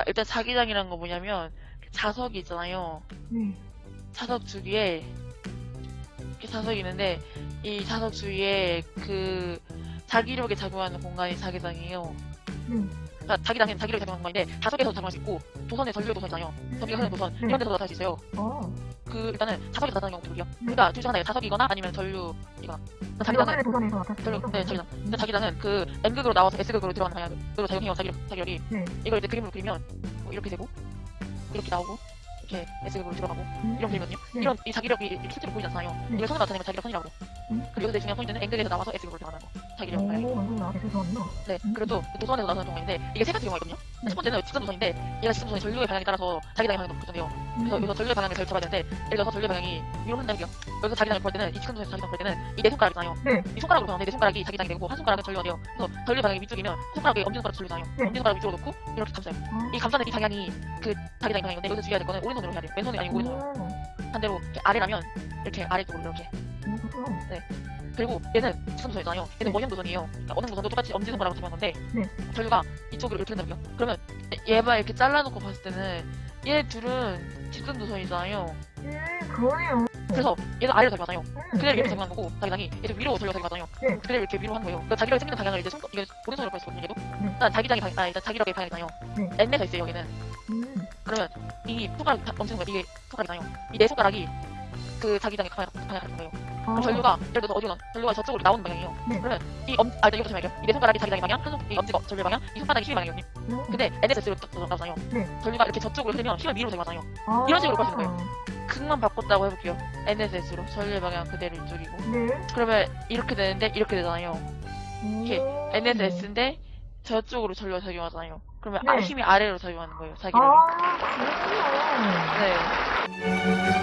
아, 일단 자기장이란 거 뭐냐면 자석이 있잖아요. 네. 자석 주위에 이렇게 자석이 있는데 이 자석 주위에 그 자기력에 작용하는 공간이 자기장이에요. 네. 그러니까 자기장은 자기력에 작용하는 공간인데 자석에서 작용할 수 있고 도선에 전류의 도선 있잖아요. 전기가 흐르는 도선 네. 이런 데서 나타날 수 있어요. 어. 그 일단은 자석에서 나타나는 경우도. 네. 그러니까 둘중 하나예요. 자석이거나 아니면 전류이거나. 자기장은 도전에서 나타났어요. 전류, 네, 자기장. 근데 자기장은 그 N극으로 나와서 S극으로 들어가는 방향으로 작용해요. 자기력, 자기력이. 네. 이걸 이제 그림으로 그리면 뭐 이렇게 되고 이렇게 나오고 이렇게 S극으로 들어가고 음. 이런 그림이거든요. 네. 이런 이 자기력이 실제로 보이지 않잖아요. 네. 이걸 손으로 나타내면 자기력 선이라고. 음. 그리고 여기서 중요한 포인트는 N극에서 나와서 S극으로 들어가는 거. 자기력 오, 방향이. 완전 나? 네. 음. 그리고 또 도선에서 나타나는 경우인데 이게 세 가지 경우가 있거든요. 네. 첫 번째는 직선 도선인데 얘가 직선 도선의 전류의 방향에 따라서 자기장의 방향도 결정돼요. 그래서 여기서 전류의 방향을 잘 잡아야 되는데 예를 들어서 전류의 방향이 위로 흔들게요. 여기서 자기장을 볼 때는 이 직선 도선에서 자기장 볼 때는 이 네 손가락 있잖아요. 네. 이 손가락으로 보는데 내 손가락이 자기장이 되고 한 손가락은 전류가 돼요. 그래서 전류 방향이 위쪽이면 손가락에 엄지손가락 전류잖아요. 네. 엄지손가락 위쪽으로 놓고 이렇게 감싸요. 어. 이 감싸는 이 방향이 그 자기장의 방향인데 여기서 주의해야 될 거는 오른손으로 해야 돼요. 왼손이 아니고 오른손으로. 오. 반대로 이렇게 아래라면 이렇게 아래쪽으로 이렇게. 오, 그렇구나. 그리고 얘는 직선 도선이잖아요. 얘는 원형 도선이에요. 그러니까 원형 도선도 똑같이 엄지손가락으로 잡는 건데 네. 전류가 이쪽으로 이렇게 된다고요. 그러면 얘만 이렇게 잘라놓고 봤을 때는 얘 둘은 직선 도선이잖아요. 음, 그러네요. 그래서 얘는 아래로 작용하잖아요. 음, 그대로 이렇게 네. 작용한 거고 자기장이 얘도 위로 전류가 작용하잖아요. 네. 그대로 이렇게 위로 한 거예요. 그러니까 자기력이 생기는 방향을 이제 손 이게 오른손으로 볼수 있거든요. 얘도. 네. 일단 자기장이 방, 아 일단 자기력의 방향이잖아요. 네. N에서 있어요 여기는. 음, 그러면 이 손가락 엄지손가락 이게 손가락이잖아요. 이 네 손가락이 그 방향 방향 같은 거예요. 어. 전류가 예를 들어서 어디로 나 전류가 저쪽으로 나오는 방향이에요. 네. 그러면 이 엄, 아 이거 좀 할게요. 이네 손가락이 자기장의 방향, 한 손, 이 엄지가 전류 방향, 이 손바닥이 힘의 방향이거든요. 음. 근데 NSS로 나오잖아요. 네. 전류가 이렇게 저쪽으로 흐르면 힘은 위로 작용하잖아요. 아. 이런 식으로 보시는 거예요. 극만 바꿨다고 해볼게요. NSS로 전류의 방향 그대로 이쪽이고. 네. 그러면 이렇게 되는데 이렇게 되잖아요. 이렇게 오. NSS인데 저쪽으로 전류가 작용하잖아요. 그러면 아, 네. 힘이 아래로 작용하는 거예요. 자기력이. 아, 그렇구나. 네.